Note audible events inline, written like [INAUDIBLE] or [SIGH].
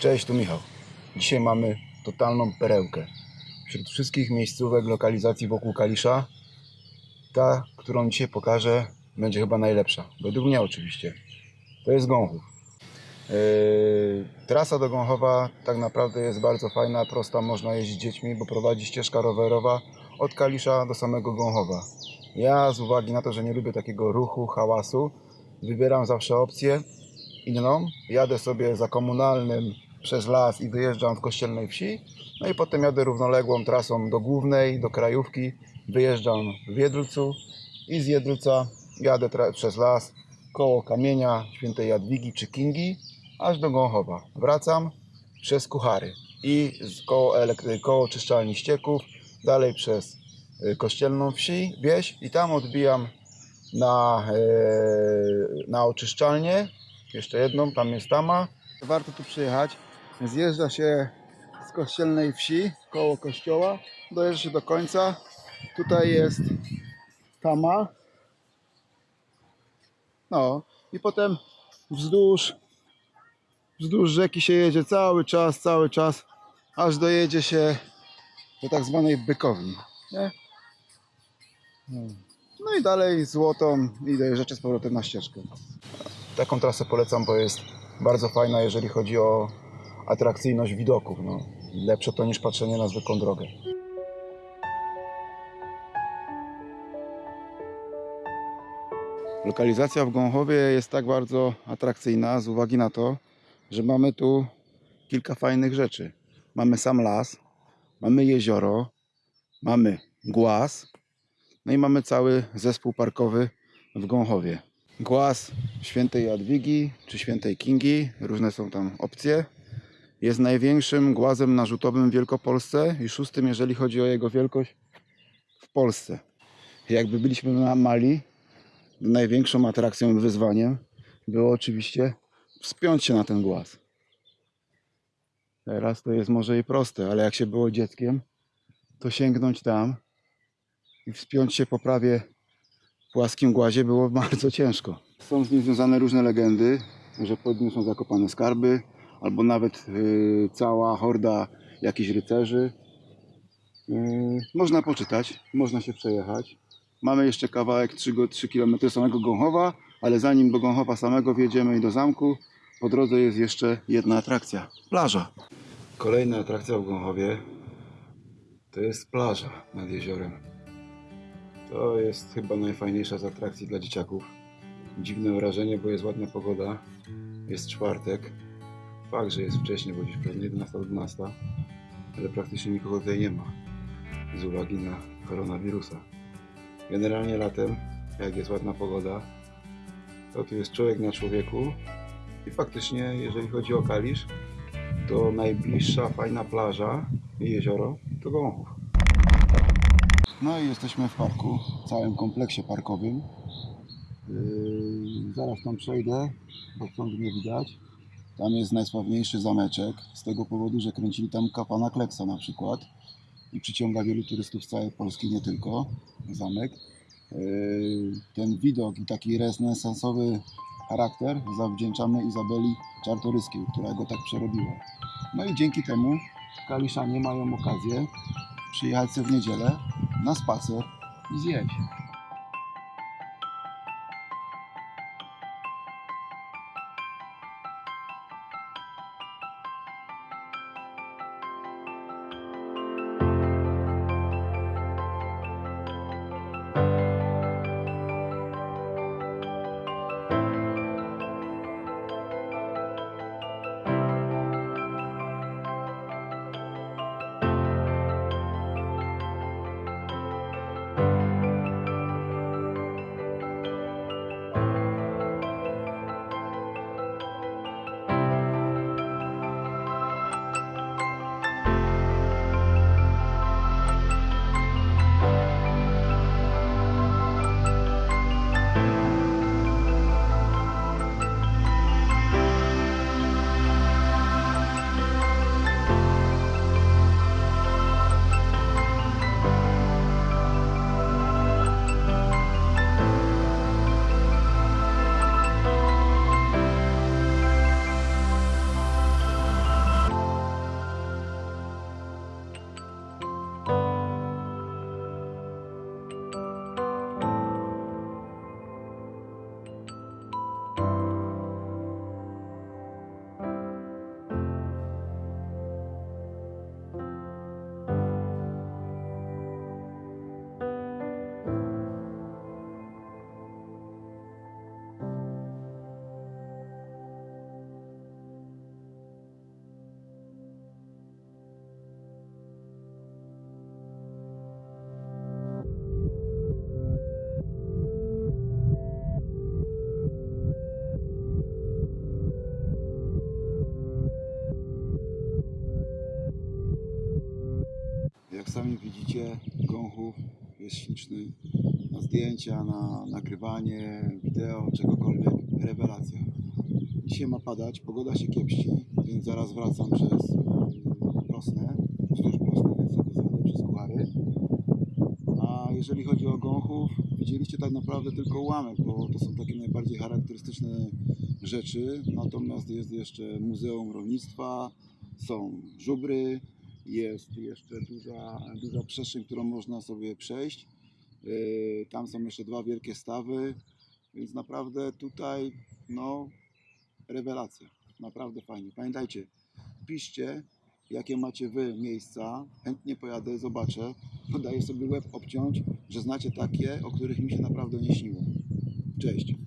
Cześć, tu Michał. Dzisiaj mamy totalną perełkę. Wśród wszystkich miejscówek, lokalizacji wokół Kalisza, ta, którą dzisiaj pokażę, będzie chyba najlepsza. Według mnie oczywiście. To jest Gąchów. Yy, trasa do Gąchowa tak naprawdę jest bardzo fajna, prosta, można jeździć dziećmi, bo prowadzi ścieżka rowerowa od Kalisza do samego Gąchowa. Ja z uwagi na to, że nie lubię takiego ruchu, hałasu, wybieram zawsze opcję inną. Jadę sobie za komunalnym przez las i wyjeżdżam w kościelnej wsi. No i potem jadę równoległą trasą do głównej, do krajówki. Wyjeżdżam w Jedlcu i z Jedlca jadę przez las koło kamienia świętej Jadwigi czy Kingi aż do Gąchowa. Wracam przez Kuchary i koło, koło czyszczalni ścieków, dalej przez y, kościelną wsi, wieś i tam odbijam na, e, na oczyszczalnię. Jeszcze jedną, tam jest tama. Warto tu przyjechać. Zjeżdża się z kościelnej wsi, koło kościoła, dojeżdża się do końca. Tutaj jest tama. No i potem wzdłuż, wzdłuż rzeki się jedzie cały czas, cały czas, aż dojedzie się do tak zwanej bykowni. Nie? No i dalej złotą i dojeżdżacie z powrotem na ścieżkę. Taką trasę polecam, bo jest bardzo fajna, jeżeli chodzi o atrakcyjność widoków. No. Lepsze to niż patrzenie na zwykłą drogę. Lokalizacja w Gąchowie jest tak bardzo atrakcyjna z uwagi na to, że mamy tu kilka fajnych rzeczy. Mamy sam las, mamy jezioro, mamy głaz, no i mamy cały zespół parkowy w Gąchowie. Głaz świętej Jadwigi czy świętej Kingi, różne są tam opcje. Jest największym głazem narzutowym w Wielkopolsce i szóstym, jeżeli chodzi o jego wielkość w Polsce. Jakby byliśmy na Mali, największą atrakcją i wyzwaniem było oczywiście wspiąć się na ten głaz. Teraz to jest może i proste, ale jak się było dzieckiem, to sięgnąć tam i wspiąć się po prawie płaskim głazie było [LAUGHS] bardzo ciężko. Są z nim związane różne legendy, że pod nim są zakopane skarby, albo nawet yy, cała horda jakichś rycerzy. Yy, można poczytać, można się przejechać. Mamy jeszcze kawałek 3, go- 3 km samego Gąchowa, ale zanim do Gąchowa samego wjedziemy i do zamku, po drodze jest jeszcze jedna atrakcja. Plaża. Kolejna atrakcja w Gąchowie to jest plaża nad jeziorem. To jest chyba najfajniejsza z atrakcji dla dzieciaków. Dziwne wrażenie, bo jest ładna pogoda. Jest czwartek. Fakt, że jest wcześniej, bo dziś pewnie 11-12, ale praktycznie nikogo tutaj nie ma z uwagi na koronawirusa. Generalnie latem, jak jest ładna pogoda, to tu jest człowiek na człowieku i faktycznie, jeżeli chodzi o Kalisz, to najbliższa fajna plaża i jezioro to Gąchów. No i jesteśmy w parku, w całym kompleksie parkowym. Yy, zaraz tam przejdę, bo stąd nie widać. Tam jest najsławniejszy zameczek, z tego powodu, że kręcili tam kapana Kleksa na przykład i przyciąga wielu turystów z całej Polski, nie tylko zamek. Yy, Ten widok i taki renesansowy charakter zawdzięczamy Izabeli Czartoryskiej, która go tak przerobiła. No i dzięki temu Kaliszanie mają okazję przyjechać sobie w niedzielę na spacer i zjeść. Sami widzicie, gąchów jest śliczny. Na zdjęcia, na nagrywanie, wideo, czegokolwiek. Rewelacja. Dzisiaj ma padać, pogoda się kiepści, więc zaraz wracam przez Prosnę, wzdłuż Prosny, więc sobie zjadę przez Kuchary. A jeżeli chodzi o gąchów, widzieliście tak naprawdę tylko ułamek, bo to są takie najbardziej charakterystyczne rzeczy. Natomiast jest jeszcze Muzeum Rolnictwa, są żubry, jest jeszcze duża, duża przestrzeń, którą można sobie przejść. Yy, Tam są jeszcze dwa wielkie stawy, więc naprawdę tutaj no rewelacja. Naprawdę fajnie. Pamiętajcie, piszcie jakie macie wy miejsca. Chętnie pojadę, zobaczę. Podaję sobie łeb obciąć, że znacie takie, o których mi się naprawdę nie śniło. Cześć.